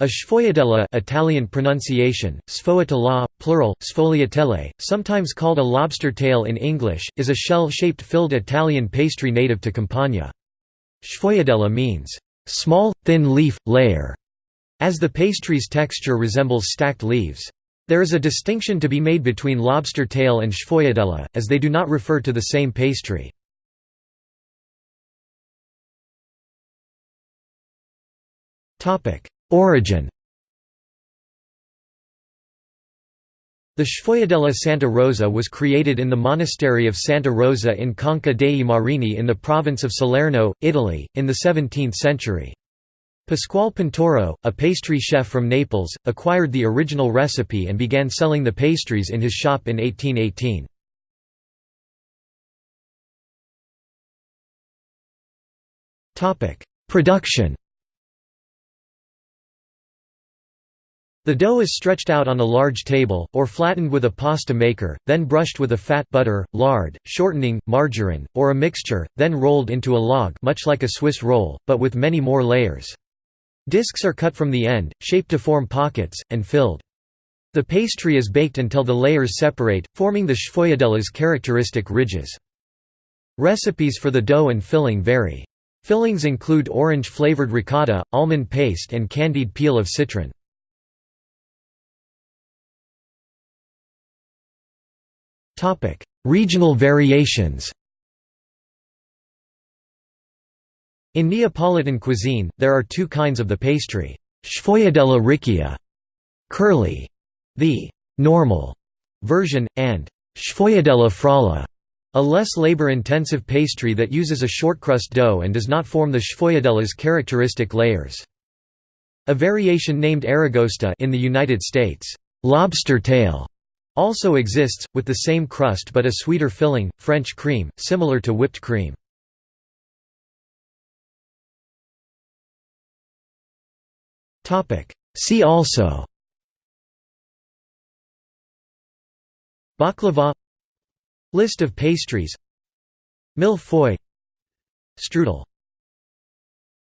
A sfogliatella Italian pronunciation, sfogliatella, plural, sfogliatelle, sometimes called a lobster tail in English, is a shell-shaped filled Italian pastry native to Campania. Sfogliatella means, "...small, thin leaf, layer", as the pastry's texture resembles stacked leaves. There is a distinction to be made between lobster tail and sfogliatella, as they do not refer to the same pastry. Origin The Sfogliatella Santa Rosa was created in the monastery of Santa Rosa in Conca dei Marini in the province of Salerno, Italy, in the 17th century. Pasquale Pintauro, a pastry chef from Naples, acquired the original recipe and began selling the pastries in his shop in 1818. Production The dough is stretched out on a large table, or flattened with a pasta maker, then brushed with a fat butter, lard, shortening, margarine, or a mixture, then rolled into a log much like a Swiss roll, but with many more layers. Discs are cut from the end, shaped to form pockets, and filled. The pastry is baked until the layers separate, forming the sfogliatella's characteristic ridges. Recipes for the dough and filling vary. Fillings include orange-flavored ricotta, almond paste and candied peel of citron. Topic: Regional variations. In Neapolitan cuisine, there are two kinds of the pastry: sfogliatella riccia, curly, the normal version, and sfogliatella frolla, a less labor-intensive pastry that uses a shortcrust dough and does not form the sfogliatella's characteristic layers. A variation named aragosta in the United States, lobster tail, also exists, with the same crust but a sweeter filling, French cream, similar to whipped cream. See also Baklava List of pastries Mille Strudel